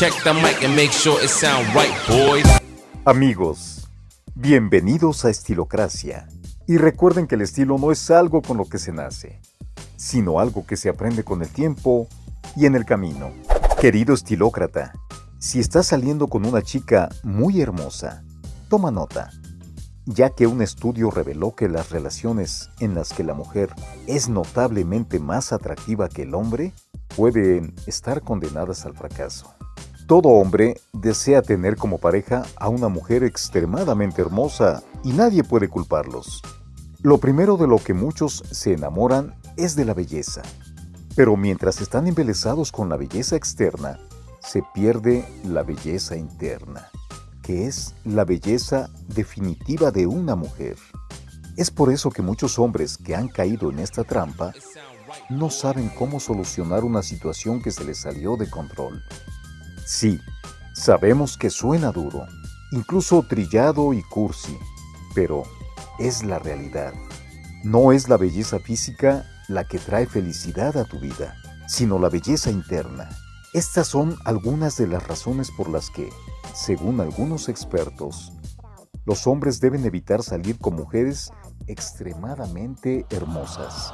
Check the mic and make sure it sound right, boys. Amigos, bienvenidos a Estilocracia. Y recuerden que el estilo no es algo con lo que se nace, sino algo que se aprende con el tiempo y en el camino. Querido estilócrata, si estás saliendo con una chica muy hermosa, toma nota, ya que un estudio reveló que las relaciones en las que la mujer es notablemente más atractiva que el hombre pueden estar condenadas al fracaso. Todo hombre desea tener como pareja a una mujer extremadamente hermosa y nadie puede culparlos. Lo primero de lo que muchos se enamoran es de la belleza. Pero mientras están embelesados con la belleza externa, se pierde la belleza interna, que es la belleza definitiva de una mujer. Es por eso que muchos hombres que han caído en esta trampa no saben cómo solucionar una situación que se les salió de control. Sí, sabemos que suena duro, incluso trillado y cursi, pero es la realidad. No es la belleza física la que trae felicidad a tu vida, sino la belleza interna. Estas son algunas de las razones por las que, según algunos expertos, los hombres deben evitar salir con mujeres extremadamente hermosas.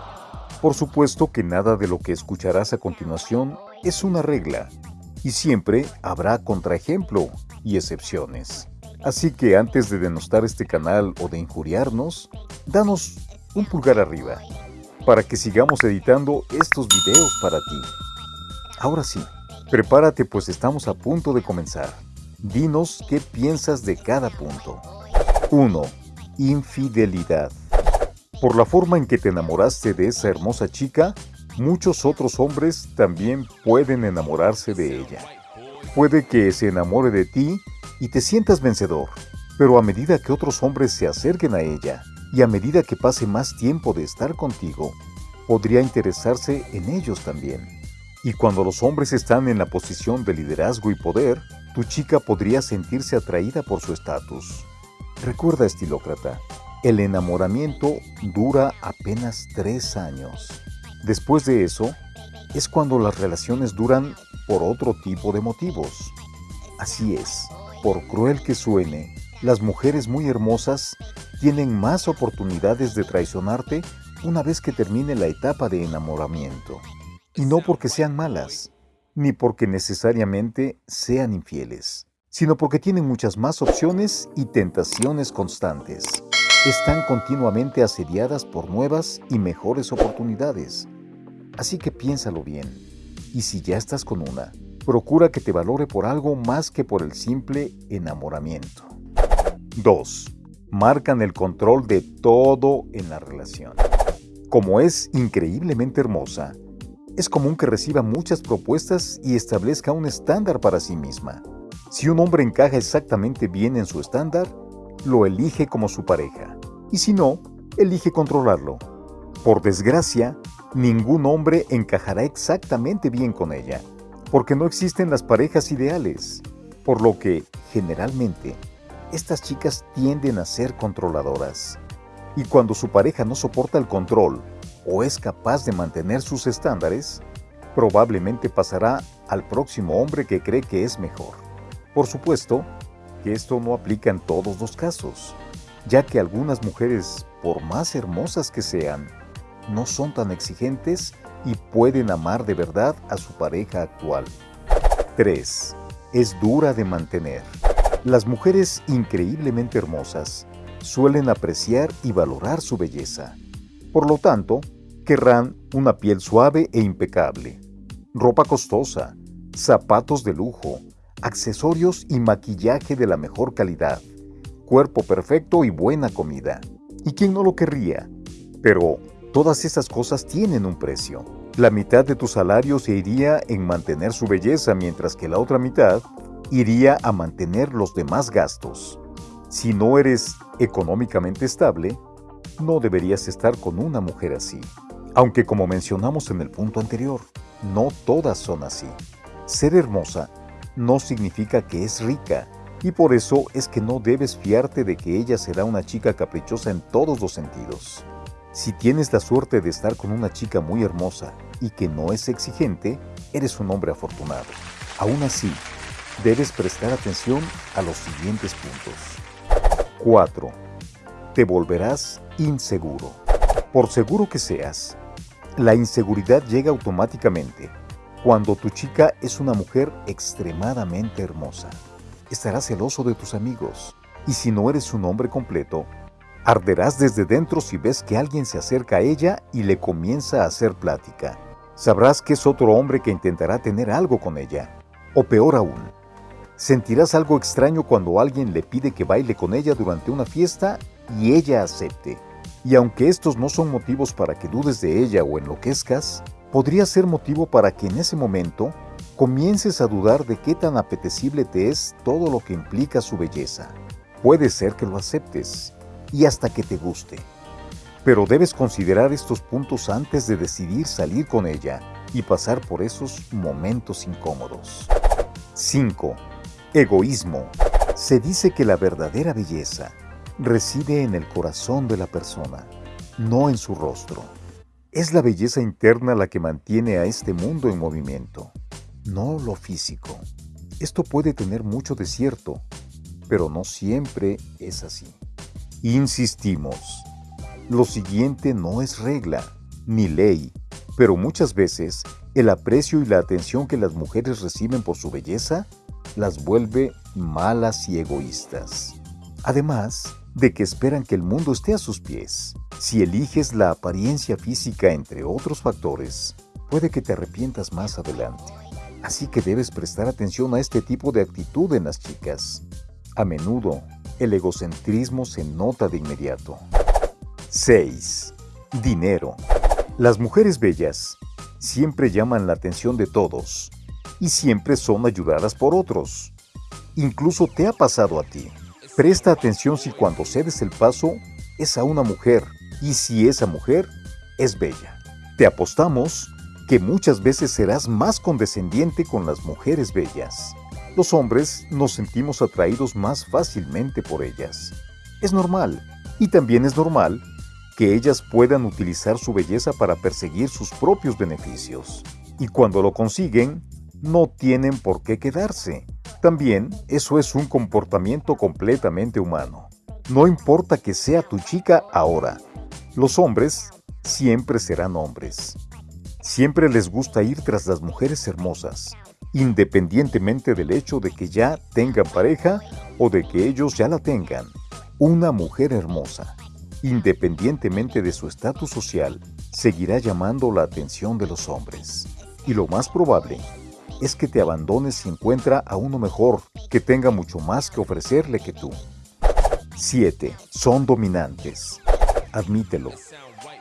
Por supuesto que nada de lo que escucharás a continuación es una regla, y siempre habrá contraejemplo y excepciones. Así que antes de denostar este canal o de injuriarnos, danos un pulgar arriba para que sigamos editando estos videos para ti. Ahora sí, prepárate pues estamos a punto de comenzar. Dinos qué piensas de cada punto. 1. Infidelidad. Por la forma en que te enamoraste de esa hermosa chica, muchos otros hombres también pueden enamorarse de ella. Puede que se enamore de ti y te sientas vencedor, pero a medida que otros hombres se acerquen a ella y a medida que pase más tiempo de estar contigo, podría interesarse en ellos también. Y cuando los hombres están en la posición de liderazgo y poder, tu chica podría sentirse atraída por su estatus. Recuerda, estilócrata, el enamoramiento dura apenas tres años. Después de eso, es cuando las relaciones duran por otro tipo de motivos. Así es, por cruel que suene, las mujeres muy hermosas tienen más oportunidades de traicionarte una vez que termine la etapa de enamoramiento. Y no porque sean malas, ni porque necesariamente sean infieles, sino porque tienen muchas más opciones y tentaciones constantes. Están continuamente asediadas por nuevas y mejores oportunidades. Así que piénsalo bien. Y si ya estás con una, procura que te valore por algo más que por el simple enamoramiento. 2. Marcan el control de todo en la relación. Como es increíblemente hermosa, es común que reciba muchas propuestas y establezca un estándar para sí misma. Si un hombre encaja exactamente bien en su estándar, lo elige como su pareja, y si no, elige controlarlo. Por desgracia, ningún hombre encajará exactamente bien con ella, porque no existen las parejas ideales, por lo que, generalmente, estas chicas tienden a ser controladoras. Y cuando su pareja no soporta el control o es capaz de mantener sus estándares, probablemente pasará al próximo hombre que cree que es mejor. Por supuesto que esto no aplica en todos los casos, ya que algunas mujeres, por más hermosas que sean, no son tan exigentes y pueden amar de verdad a su pareja actual. 3. Es dura de mantener. Las mujeres increíblemente hermosas suelen apreciar y valorar su belleza. Por lo tanto, querrán una piel suave e impecable, ropa costosa, zapatos de lujo, accesorios y maquillaje de la mejor calidad, cuerpo perfecto y buena comida. ¿Y quién no lo querría? Pero todas esas cosas tienen un precio. La mitad de tu salario se iría en mantener su belleza, mientras que la otra mitad iría a mantener los demás gastos. Si no eres económicamente estable, no deberías estar con una mujer así. Aunque como mencionamos en el punto anterior, no todas son así. Ser hermosa no significa que es rica, y por eso es que no debes fiarte de que ella será una chica caprichosa en todos los sentidos. Si tienes la suerte de estar con una chica muy hermosa y que no es exigente, eres un hombre afortunado. Aún así, debes prestar atención a los siguientes puntos. 4. Te volverás inseguro. Por seguro que seas, la inseguridad llega automáticamente cuando tu chica es una mujer extremadamente hermosa. Estarás celoso de tus amigos y si no eres un hombre completo, arderás desde dentro si ves que alguien se acerca a ella y le comienza a hacer plática. Sabrás que es otro hombre que intentará tener algo con ella. O peor aún, sentirás algo extraño cuando alguien le pide que baile con ella durante una fiesta y ella acepte. Y aunque estos no son motivos para que dudes de ella o enloquezcas, podría ser motivo para que en ese momento comiences a dudar de qué tan apetecible te es todo lo que implica su belleza. Puede ser que lo aceptes y hasta que te guste. Pero debes considerar estos puntos antes de decidir salir con ella y pasar por esos momentos incómodos. 5. Egoísmo. Se dice que la verdadera belleza reside en el corazón de la persona, no en su rostro. Es la belleza interna la que mantiene a este mundo en movimiento, no lo físico. Esto puede tener mucho de cierto, pero no siempre es así. Insistimos, lo siguiente no es regla ni ley, pero muchas veces el aprecio y la atención que las mujeres reciben por su belleza las vuelve malas y egoístas. Además de que esperan que el mundo esté a sus pies. Si eliges la apariencia física entre otros factores, puede que te arrepientas más adelante. Así que debes prestar atención a este tipo de actitud en las chicas. A menudo, el egocentrismo se nota de inmediato. 6. Dinero. Las mujeres bellas siempre llaman la atención de todos y siempre son ayudadas por otros. Incluso te ha pasado a ti. Presta atención si cuando cedes el paso es a una mujer y si esa mujer es bella. Te apostamos que muchas veces serás más condescendiente con las mujeres bellas. Los hombres nos sentimos atraídos más fácilmente por ellas. Es normal, y también es normal, que ellas puedan utilizar su belleza para perseguir sus propios beneficios. Y cuando lo consiguen, no tienen por qué quedarse. También eso es un comportamiento completamente humano. No importa que sea tu chica ahora, los hombres siempre serán hombres. Siempre les gusta ir tras las mujeres hermosas, independientemente del hecho de que ya tengan pareja o de que ellos ya la tengan. Una mujer hermosa, independientemente de su estatus social, seguirá llamando la atención de los hombres. Y lo más probable es que te abandones si encuentra a uno mejor, que tenga mucho más que ofrecerle que tú. 7. Son dominantes. Admítelo.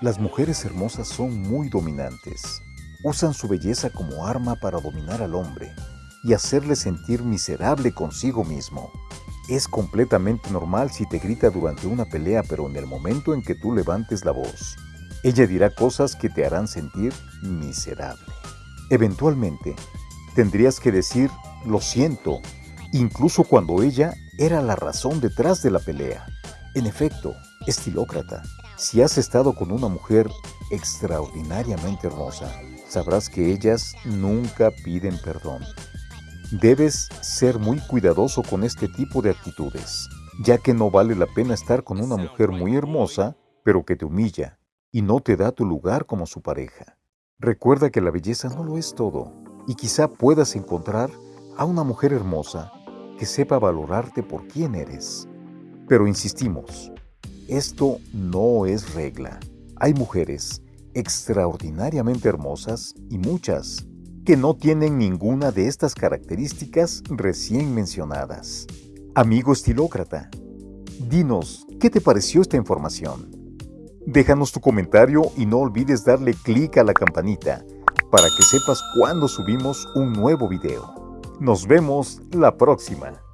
Las mujeres hermosas son muy dominantes. Usan su belleza como arma para dominar al hombre y hacerle sentir miserable consigo mismo. Es completamente normal si te grita durante una pelea, pero en el momento en que tú levantes la voz, ella dirá cosas que te harán sentir miserable. Eventualmente, tendrías que decir lo siento, incluso cuando ella era la razón detrás de la pelea. En efecto, estilócrata, si has estado con una mujer extraordinariamente hermosa, sabrás que ellas nunca piden perdón. Debes ser muy cuidadoso con este tipo de actitudes, ya que no vale la pena estar con una mujer muy hermosa, pero que te humilla y no te da tu lugar como su pareja. Recuerda que la belleza no lo es todo, y quizá puedas encontrar a una mujer hermosa que sepa valorarte por quién eres. Pero insistimos, esto no es regla. Hay mujeres extraordinariamente hermosas y muchas que no tienen ninguna de estas características recién mencionadas. Amigo estilócrata, dinos, ¿qué te pareció esta información? Déjanos tu comentario y no olvides darle clic a la campanita para que sepas cuando subimos un nuevo video. Nos vemos la próxima.